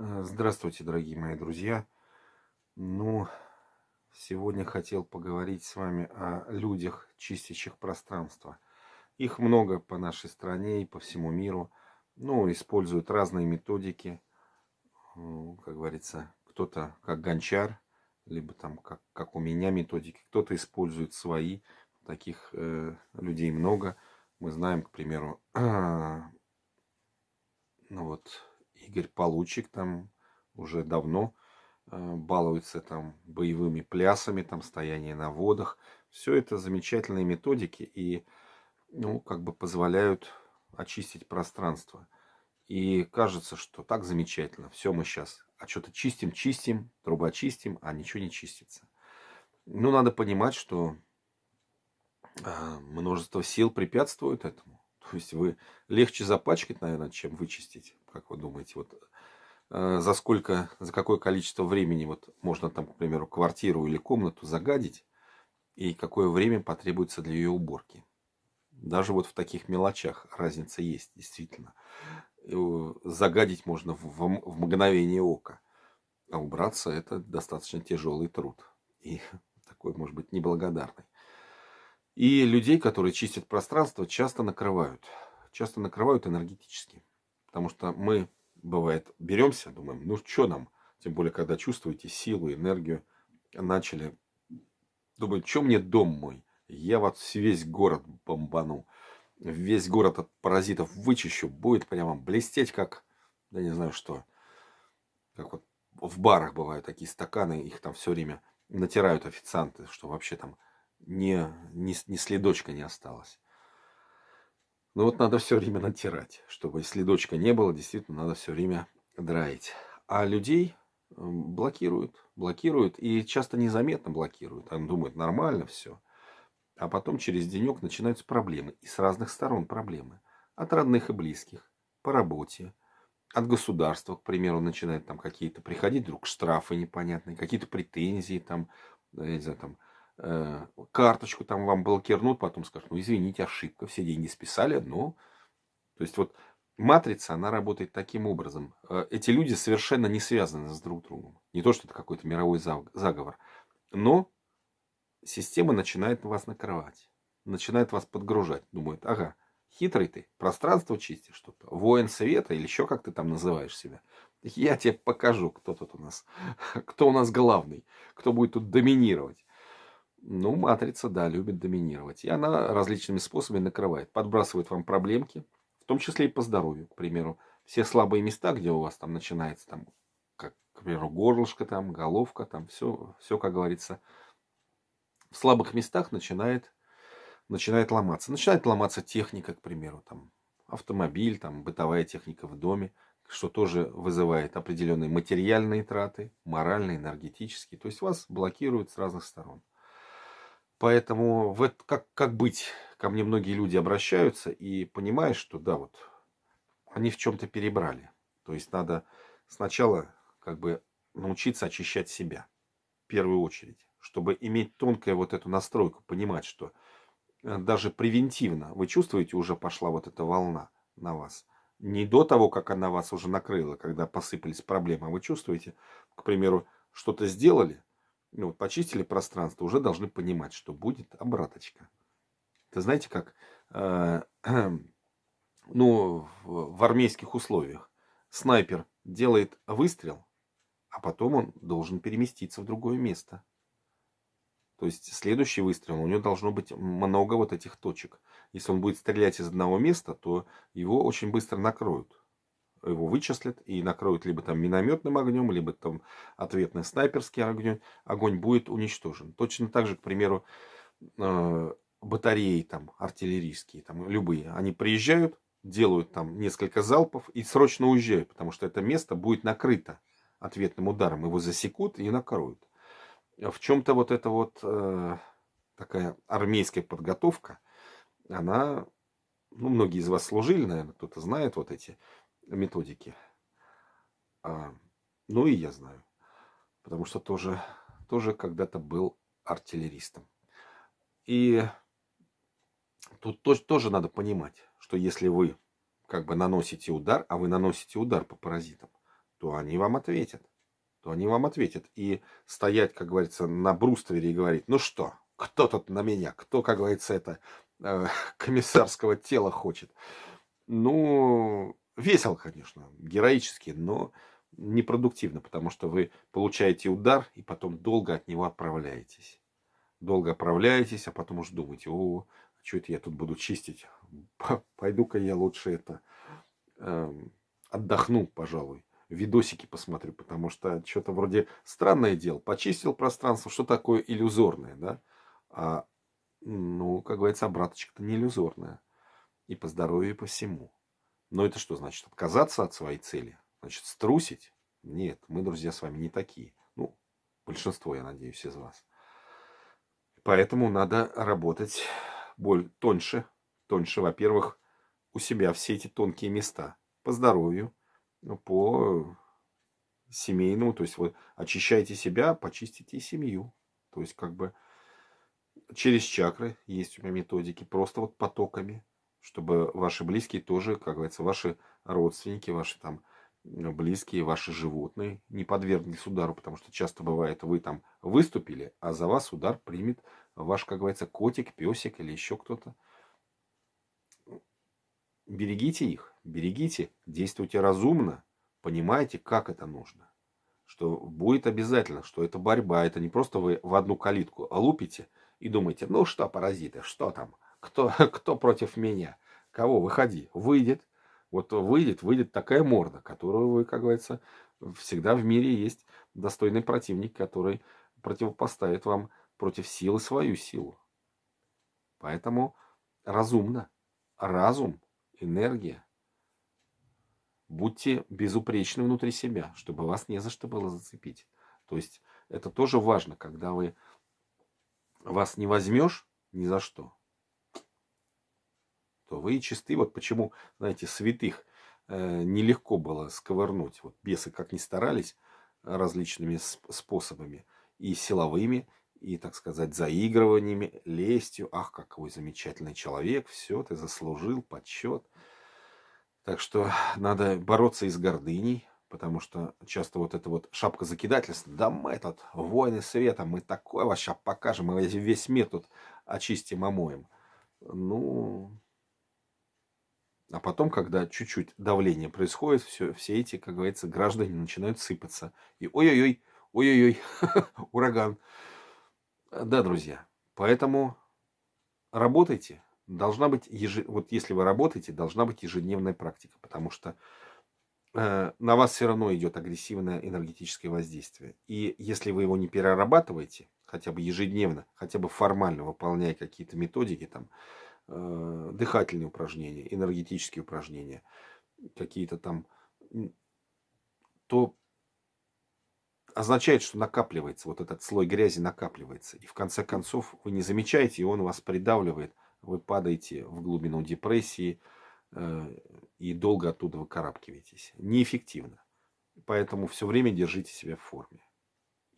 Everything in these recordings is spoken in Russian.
Э, здравствуйте, дорогие мои друзья. Ну, сегодня хотел поговорить с вами о людях, чистящих пространство. Их много по нашей стране и по всему миру. Ну, используют разные методики. Как говорится, кто-то как гончар, либо там как, как у меня методики. Кто-то использует свои. Таких э, людей много. Мы знаем, к примеру, ну вот Игорь Получик там уже давно э, балуется там боевыми плясами, там стояние на водах. Все это замечательные методики и ну, как бы позволяют очистить пространство. И кажется, что так замечательно. Все мы сейчас а что-то чистим, чистим, труба чистим, а ничего не чистится. Ну, надо понимать, что э, множество сил препятствует этому. То есть вы легче запачкать, наверное, чем вычистить, как вы думаете, вот э, за сколько, за какое количество времени вот можно там, к примеру, квартиру или комнату загадить, и какое время потребуется для ее уборки. Даже вот в таких мелочах разница есть, действительно. Загадить можно в, в, в мгновение ока, а убраться это достаточно тяжелый труд. И такой, может быть, неблагодарный. И людей, которые чистят пространство, часто накрывают. Часто накрывают энергетически. Потому что мы, бывает, беремся, думаем, ну что нам? Тем более, когда чувствуете силу, энергию, начали думать, что мне дом мой? Я вот весь город бомбану. Весь город от паразитов вычищу. Будет прямо блестеть, как, да не знаю что. Как вот в барах бывают такие стаканы, их там все время натирают официанты, что вообще там ни, ни, ни следочка не осталось. Но вот надо все время натирать, чтобы следочка не было, действительно надо все время драить. А людей блокируют, блокируют и часто незаметно блокируют. Они думают, нормально все. А потом через денек начинаются проблемы. И с разных сторон проблемы. От родных и близких, по работе, от государства, к примеру, начинают там какие-то приходить вдруг штрафы непонятные, какие-то претензии там, я не знаю, там, Э, карточку там вам блокирнут, потом скажут, ну извините, ошибка, все деньги списали, но... То есть вот матрица, она работает таким образом. Э, эти люди совершенно не связаны с друг другом. Не то, что это какой-то мировой заговор. Но система начинает вас накрывать. Начинает вас подгружать. Думает, ага, хитрый ты, пространство чистишь что-то. Воин света или еще как ты там называешь себя. Я тебе покажу, кто тут у нас, кто у нас главный, кто будет тут доминировать. Ну, матрица, да, любит доминировать. И она различными способами накрывает. Подбрасывает вам проблемки, в том числе и по здоровью, к примеру. Все слабые места, где у вас там начинается, там, как, к примеру, горлышко, там, головка, там, все, все, как говорится, в слабых местах начинает, начинает ломаться. Начинает ломаться техника, к примеру, там, автомобиль, там, бытовая техника в доме, что тоже вызывает определенные материальные траты, моральные, энергетические. То есть вас блокируют с разных сторон. Поэтому в это, как, как быть? Ко мне многие люди обращаются и понимают, что да, вот они в чем-то перебрали. То есть надо сначала как бы научиться очищать себя в первую очередь, чтобы иметь тонкую вот эту настройку, понимать, что э, даже превентивно вы чувствуете, уже пошла вот эта волна на вас. Не до того, как она вас уже накрыла, когда посыпались проблемы, а вы чувствуете, к примеру, что-то сделали, ну, почистили пространство, уже должны понимать, что будет обраточка. Это знаете как, э, ну, в, в армейских условиях снайпер делает выстрел, а потом он должен переместиться в другое место. То есть следующий выстрел, у него должно быть много вот этих точек. Если он будет стрелять из одного места, то его очень быстро накроют его вычислят и накроют либо там минометным огнем, либо там ответный снайперский огонь, огонь будет уничтожен. Точно так же, к примеру, э, батареи там артиллерийские, там любые, они приезжают, делают там несколько залпов и срочно уезжают, потому что это место будет накрыто ответным ударом, его засекут и накроют. В чем-то вот эта вот э, такая армейская подготовка, она, ну, многие из вас служили, наверное, кто-то знает вот эти методики. А, ну и я знаю. Потому что тоже, тоже когда-то был артиллеристом. И тут тоже, тоже надо понимать, что если вы как бы наносите удар, а вы наносите удар по паразитам, то они вам ответят. То они вам ответят. И стоять, как говорится, на бруствере и говорить, ну что, кто тут на меня, кто, как говорится, это э, комиссарского тела хочет. Ну, весело, конечно, героически, но непродуктивно, потому что вы получаете удар и потом долго от него отправляетесь. Долго отправляетесь, а потом уж думаете, о, что это я тут буду чистить? Пойду-ка я лучше это э, отдохну, пожалуй. Видосики посмотрю, потому что что-то вроде странное дело. Почистил пространство, что такое иллюзорное, да? А, ну, как говорится, обраточка-то не иллюзорная. И по здоровью, и по всему. Но это что значит? Отказаться от своей цели? Значит, струсить? Нет, мы, друзья, с вами не такие. Ну, большинство, я надеюсь, из вас. Поэтому надо работать боль тоньше. Тоньше, во-первых, у себя все эти тонкие места. По здоровью, по семейному. То есть вы очищаете себя, почистите и семью. То есть как бы через чакры есть у меня методики. Просто вот потоками. Чтобы ваши близкие тоже, как говорится, ваши родственники, ваши там близкие, ваши животные не подверглись удару, потому что часто бывает, вы там выступили, а за вас удар примет ваш, как говорится, котик, песик или еще кто-то. Берегите их, берегите, действуйте разумно, понимаете, как это нужно. Что будет обязательно, что это борьба, это не просто вы в одну калитку лупите и думаете, ну что, паразиты, что там, кто, кто против меня, кого, выходи, выйдет, вот выйдет, выйдет такая морда, которую вы, как говорится, всегда в мире есть достойный противник, который противопоставит вам против силы свою силу. Поэтому разумно. Разум, энергия. Будьте безупречны внутри себя, чтобы вас не за что было зацепить. То есть это тоже важно, когда вы вас не возьмешь ни за что, то вы чисты. Вот почему, знаете, святых э, нелегко было сковырнуть. Вот бесы как ни старались различными способами, и силовыми, и, так сказать, заигрываниями, лестью. Ах, какой замечательный человек, все, ты заслужил почет. Так что надо бороться и с гордыней, потому что часто вот это вот шапка закидательства, да мы этот воины света, мы такое вообще покажем, мы весь мир тут очистим, омоем. Ну, а потом, когда чуть-чуть давление происходит, все, все эти, как говорится, граждане начинают сыпаться. И ой-ой-ой, ой-ой-ой, ураган. Да, друзья, поэтому работайте. Должна быть, еж... вот если вы работаете, должна быть ежедневная практика, потому что э, на вас все равно идет агрессивное энергетическое воздействие. И если вы его не перерабатываете, хотя бы ежедневно, хотя бы формально выполняя какие-то методики, там, э, дыхательные упражнения, энергетические упражнения, какие-то там, то означает, что накапливается, вот этот слой грязи накапливается. И в конце концов вы не замечаете, и он вас придавливает, вы падаете в глубину депрессии э, и долго оттуда выкарабкиваетесь. Неэффективно. Поэтому все время держите себя в форме.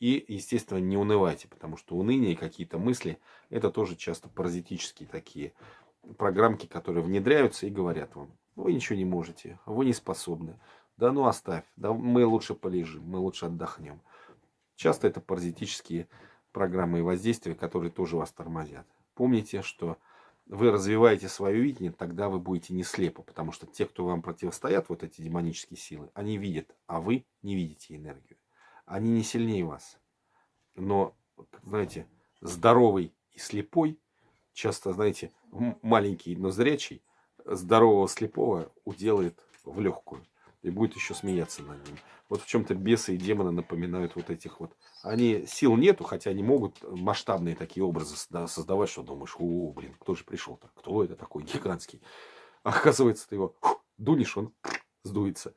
И, естественно, не унывайте, потому что уныние и какие-то мысли, это тоже часто паразитические такие программки, которые внедряются и говорят вам, вы ничего не можете, вы не способны. Да ну оставь, да мы лучше полежим, мы лучше отдохнем. Часто это паразитические программы и воздействия, которые тоже вас тормозят. Помните, что вы развиваете свое видение, тогда вы будете не слепы, потому что те, кто вам противостоят, вот эти демонические силы, они видят, а вы не видите энергию. Они не сильнее вас. Но, знаете, здоровый и слепой часто, знаете, маленький, но зрячий, здорового слепого уделает в легкую. И будет еще смеяться над ним. Вот в чем-то бесы и демоны напоминают вот этих вот. Они сил нету, хотя они могут масштабные такие образы создавать, что думаешь, о, блин, кто же пришел-то? Кто это такой гигантский? А оказывается, ты его фу, дунешь, он сдуется.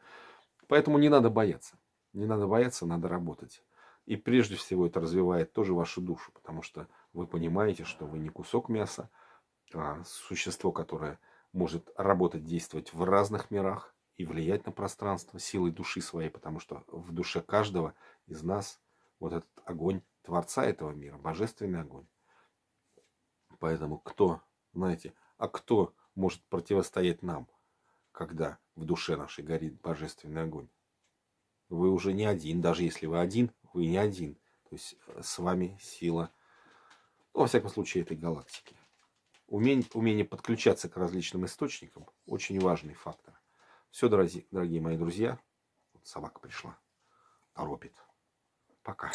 Поэтому не надо бояться. Не надо бояться, надо работать. И прежде всего это развивает тоже вашу душу, потому что вы понимаете, что вы не кусок мяса, а существо, которое может работать, действовать в разных мирах и влиять на пространство силой души своей, потому что в душе каждого из нас вот этот огонь Творца этого мира, божественный огонь. Поэтому кто, знаете, а кто может противостоять нам, когда в душе нашей горит божественный огонь? вы уже не один. Даже если вы один, вы не один. То есть э, с вами сила, ну, во всяком случае, этой галактики. Умение, умение подключаться к различным источникам очень важный фактор. Все, дорогие, дорогие мои друзья. Вот собака пришла. Торопит. Пока.